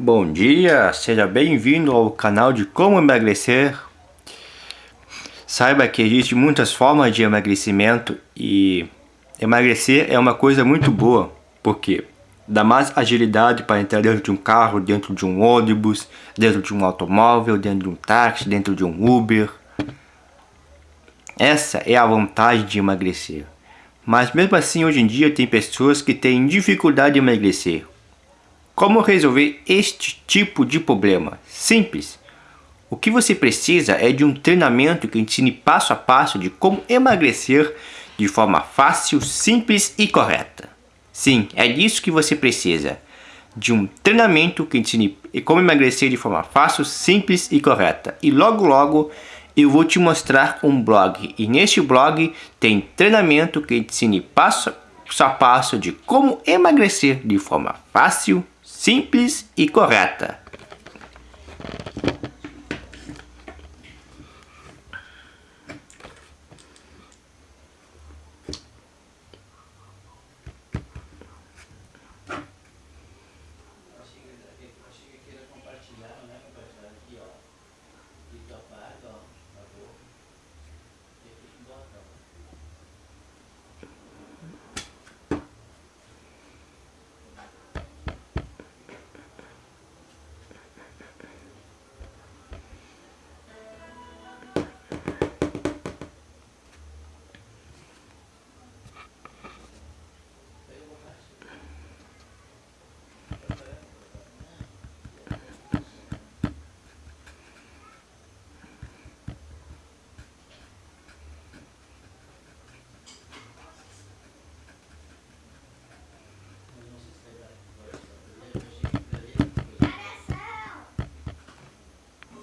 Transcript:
Bom dia, seja bem-vindo ao canal de Como Emagrecer. Saiba que existem muitas formas de emagrecimento e emagrecer é uma coisa muito boa, porque dá mais agilidade para entrar dentro de um carro, dentro de um ônibus, dentro de um automóvel, dentro de um táxi, dentro de um Uber. Essa é a vantagem de emagrecer. Mas mesmo assim, hoje em dia, tem pessoas que têm dificuldade de emagrecer. Como resolver este tipo de problema? Simples. O que você precisa é de um treinamento que ensine passo a passo de como emagrecer de forma fácil, simples e correta. Sim, é disso que você precisa. De um treinamento que ensine como emagrecer de forma fácil, simples e correta. E logo logo eu vou te mostrar um blog. E neste blog tem treinamento que ensine passo a passo de como emagrecer de forma fácil, simples e correta.